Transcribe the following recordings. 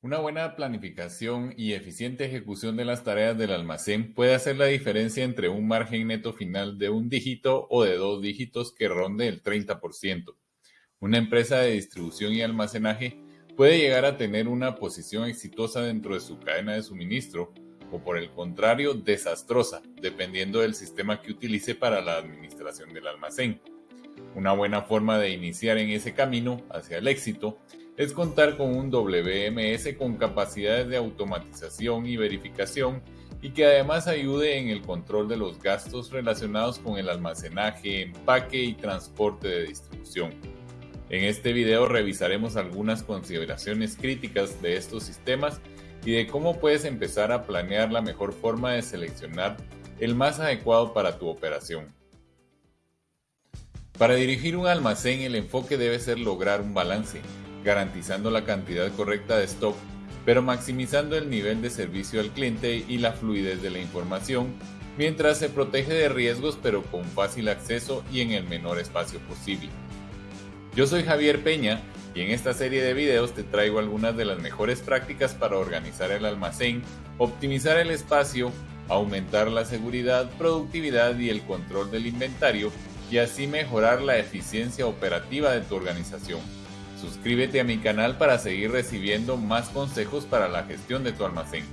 Una buena planificación y eficiente ejecución de las tareas del almacén puede hacer la diferencia entre un margen neto final de un dígito o de dos dígitos que ronde el 30%. Una empresa de distribución y almacenaje puede llegar a tener una posición exitosa dentro de su cadena de suministro o por el contrario desastrosa, dependiendo del sistema que utilice para la administración del almacén. Una buena forma de iniciar en ese camino hacia el éxito es contar con un WMS con capacidades de automatización y verificación y que además ayude en el control de los gastos relacionados con el almacenaje, empaque y transporte de distribución. En este video revisaremos algunas consideraciones críticas de estos sistemas y de cómo puedes empezar a planear la mejor forma de seleccionar el más adecuado para tu operación. Para dirigir un almacén el enfoque debe ser lograr un balance garantizando la cantidad correcta de stock, pero maximizando el nivel de servicio al cliente y la fluidez de la información, mientras se protege de riesgos pero con fácil acceso y en el menor espacio posible. Yo soy Javier Peña y en esta serie de videos te traigo algunas de las mejores prácticas para organizar el almacén, optimizar el espacio, aumentar la seguridad, productividad y el control del inventario y así mejorar la eficiencia operativa de tu organización. Suscríbete a mi canal para seguir recibiendo más consejos para la gestión de tu almacén.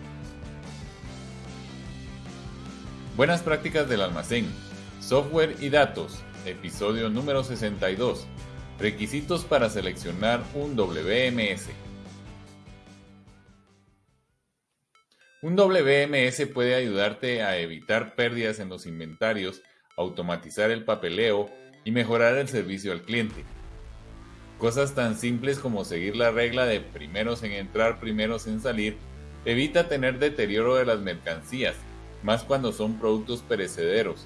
Buenas prácticas del almacén. Software y datos. Episodio número 62. Requisitos para seleccionar un WMS. Un WMS puede ayudarte a evitar pérdidas en los inventarios, automatizar el papeleo y mejorar el servicio al cliente. Cosas tan simples como seguir la regla de primeros en entrar, primeros en salir, evita tener deterioro de las mercancías, más cuando son productos perecederos.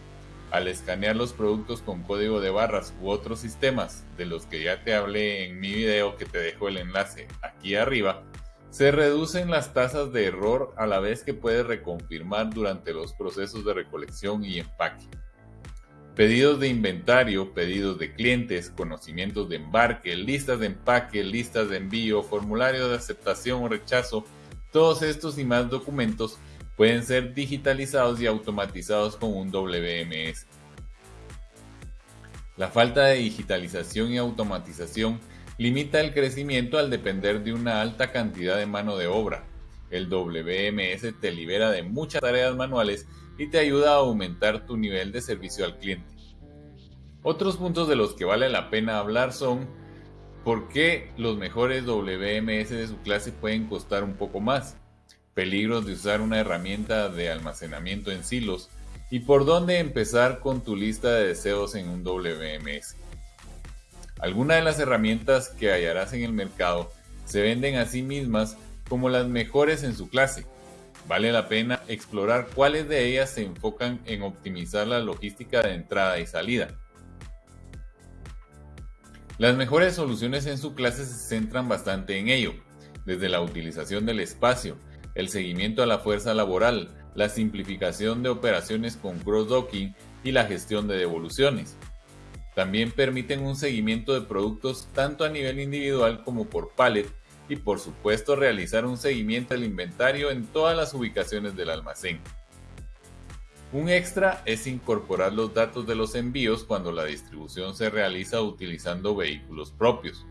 Al escanear los productos con código de barras u otros sistemas, de los que ya te hablé en mi video que te dejo el enlace aquí arriba, se reducen las tasas de error a la vez que puedes reconfirmar durante los procesos de recolección y empaque. Pedidos de inventario, pedidos de clientes, conocimientos de embarque, listas de empaque, listas de envío, formulario de aceptación o rechazo, todos estos y más documentos pueden ser digitalizados y automatizados con un WMS. La falta de digitalización y automatización limita el crecimiento al depender de una alta cantidad de mano de obra. El WMS te libera de muchas tareas manuales y te ayuda a aumentar tu nivel de servicio al cliente. Otros puntos de los que vale la pena hablar son por qué los mejores WMS de su clase pueden costar un poco más, peligros de usar una herramienta de almacenamiento en silos y por dónde empezar con tu lista de deseos en un WMS. Algunas de las herramientas que hallarás en el mercado se venden a sí mismas como las mejores en su clase, Vale la pena explorar cuáles de ellas se enfocan en optimizar la logística de entrada y salida. Las mejores soluciones en su clase se centran bastante en ello, desde la utilización del espacio, el seguimiento a la fuerza laboral, la simplificación de operaciones con cross-docking y la gestión de devoluciones. También permiten un seguimiento de productos tanto a nivel individual como por pallet y por supuesto realizar un seguimiento del inventario en todas las ubicaciones del almacén. Un extra es incorporar los datos de los envíos cuando la distribución se realiza utilizando vehículos propios.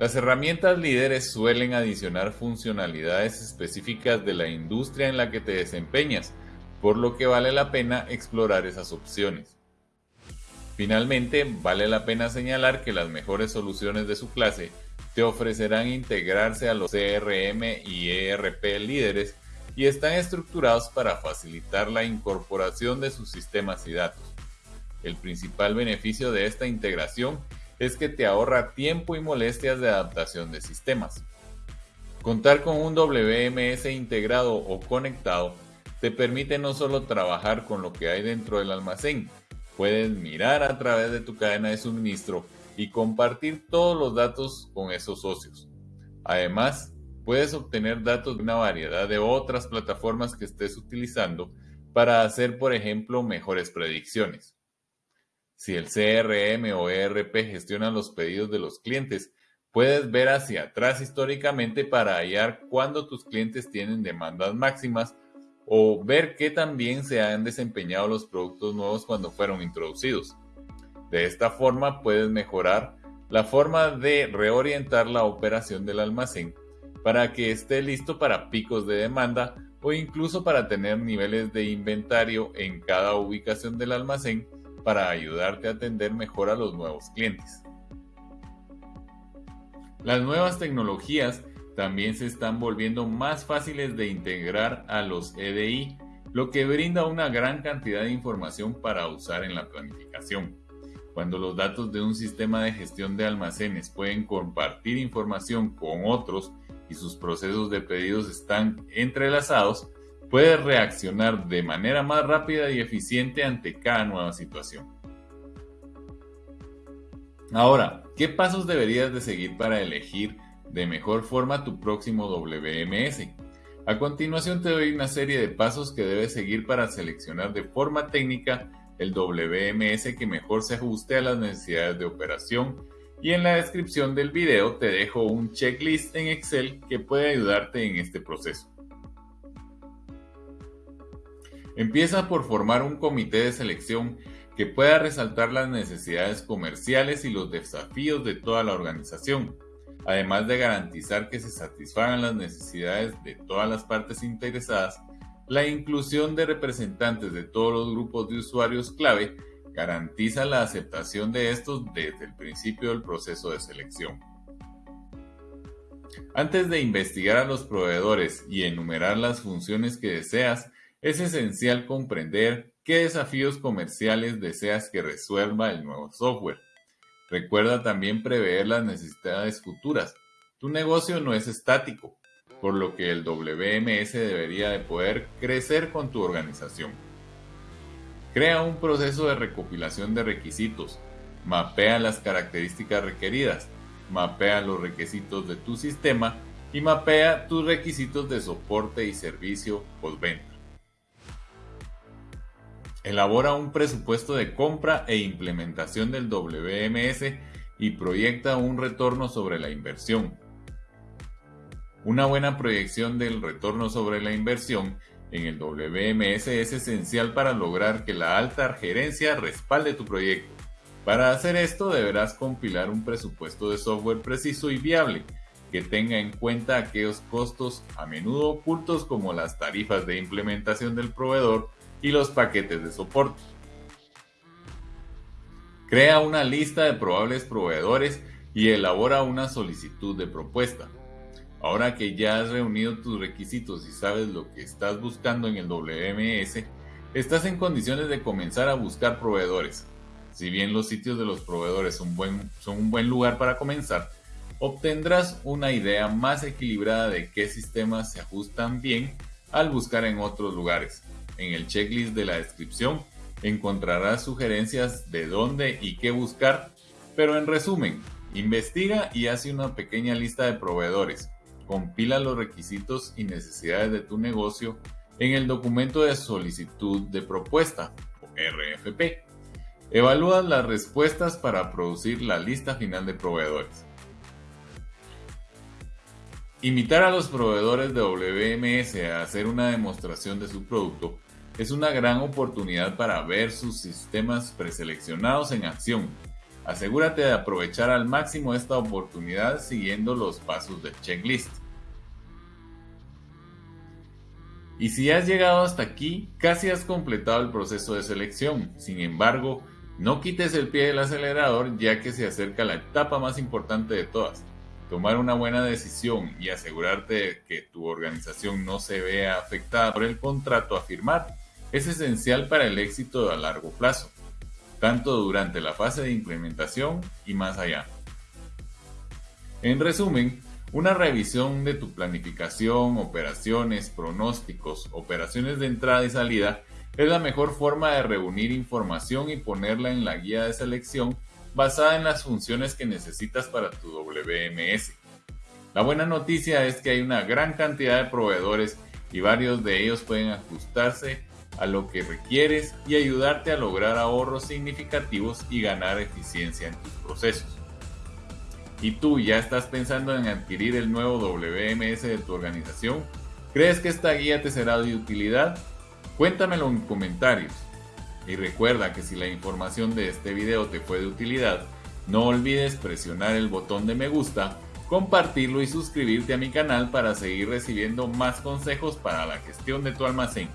Las herramientas líderes suelen adicionar funcionalidades específicas de la industria en la que te desempeñas, por lo que vale la pena explorar esas opciones. Finalmente, vale la pena señalar que las mejores soluciones de su clase te ofrecerán integrarse a los CRM y ERP líderes y están estructurados para facilitar la incorporación de sus sistemas y datos. El principal beneficio de esta integración es que te ahorra tiempo y molestias de adaptación de sistemas. Contar con un WMS integrado o conectado te permite no solo trabajar con lo que hay dentro del almacén, puedes mirar a través de tu cadena de suministro y compartir todos los datos con esos socios. Además, puedes obtener datos de una variedad de otras plataformas que estés utilizando para hacer, por ejemplo, mejores predicciones. Si el CRM o ERP gestiona los pedidos de los clientes, Puedes ver hacia atrás históricamente para hallar cuándo tus clientes tienen demandas máximas o ver qué también se han desempeñado los productos nuevos cuando fueron introducidos. De esta forma puedes mejorar la forma de reorientar la operación del almacén para que esté listo para picos de demanda o incluso para tener niveles de inventario en cada ubicación del almacén para ayudarte a atender mejor a los nuevos clientes. Las nuevas tecnologías también se están volviendo más fáciles de integrar a los EDI, lo que brinda una gran cantidad de información para usar en la planificación. Cuando los datos de un sistema de gestión de almacenes pueden compartir información con otros y sus procesos de pedidos están entrelazados, puedes reaccionar de manera más rápida y eficiente ante cada nueva situación. Ahora, ¿qué pasos deberías de seguir para elegir de mejor forma tu próximo WMS. A continuación te doy una serie de pasos que debes seguir para seleccionar de forma técnica el WMS que mejor se ajuste a las necesidades de operación y en la descripción del video te dejo un checklist en Excel que puede ayudarte en este proceso. Empieza por formar un comité de selección que pueda resaltar las necesidades comerciales y los desafíos de toda la organización además de garantizar que se satisfagan las necesidades de todas las partes interesadas, la inclusión de representantes de todos los grupos de usuarios clave garantiza la aceptación de estos desde el principio del proceso de selección. Antes de investigar a los proveedores y enumerar las funciones que deseas, es esencial comprender qué desafíos comerciales deseas que resuelva el nuevo software. Recuerda también prever las necesidades futuras. Tu negocio no es estático, por lo que el WMS debería de poder crecer con tu organización. Crea un proceso de recopilación de requisitos. Mapea las características requeridas. Mapea los requisitos de tu sistema y mapea tus requisitos de soporte y servicio postventa. Elabora un presupuesto de compra e implementación del WMS y proyecta un retorno sobre la inversión. Una buena proyección del retorno sobre la inversión en el WMS es esencial para lograr que la alta gerencia respalde tu proyecto. Para hacer esto deberás compilar un presupuesto de software preciso y viable que tenga en cuenta aquellos costos a menudo ocultos como las tarifas de implementación del proveedor y los paquetes de soporte. Crea una lista de probables proveedores y elabora una solicitud de propuesta. Ahora que ya has reunido tus requisitos y sabes lo que estás buscando en el WMS, estás en condiciones de comenzar a buscar proveedores. Si bien los sitios de los proveedores son, un buen lugar para comenzar, obtendrás una idea más equilibrada de qué sistemas se ajustan bien al buscar en otros lugares. En el checklist de la descripción encontrarás sugerencias de dónde y qué buscar, pero en resumen, investiga y hace una pequeña lista de proveedores. Compila los requisitos y necesidades de tu negocio en el documento de solicitud de propuesta, o RFP. Evalúa las respuestas para producir la lista final de proveedores. Invitar a los proveedores de WMS a hacer una demostración de su producto es una gran oportunidad para ver sus sistemas preseleccionados en acción. Asegúrate de aprovechar al máximo esta oportunidad siguiendo los pasos del checklist. Y si has llegado hasta aquí, casi has completado el proceso de selección. Sin embargo, no quites el pie del acelerador ya que se acerca la etapa más importante de todas. Tomar una buena decisión y asegurarte de que tu organización no se vea afectada por el contrato a firmar es esencial para el éxito a largo plazo, tanto durante la fase de implementación y más allá. En resumen, una revisión de tu planificación, operaciones, pronósticos, operaciones de entrada y salida es la mejor forma de reunir información y ponerla en la guía de selección basada en las funciones que necesitas para tu WMS. La buena noticia es que hay una gran cantidad de proveedores y varios de ellos pueden ajustarse a lo que requieres y ayudarte a lograr ahorros significativos y ganar eficiencia en tus procesos. Y tú ya estás pensando en adquirir el nuevo WMS de tu organización, ¿crees que esta guía te será de utilidad? Cuéntamelo en comentarios. Y recuerda que si la información de este video te fue de utilidad, no olvides presionar el botón de me gusta, compartirlo y suscribirte a mi canal para seguir recibiendo más consejos para la gestión de tu almacén.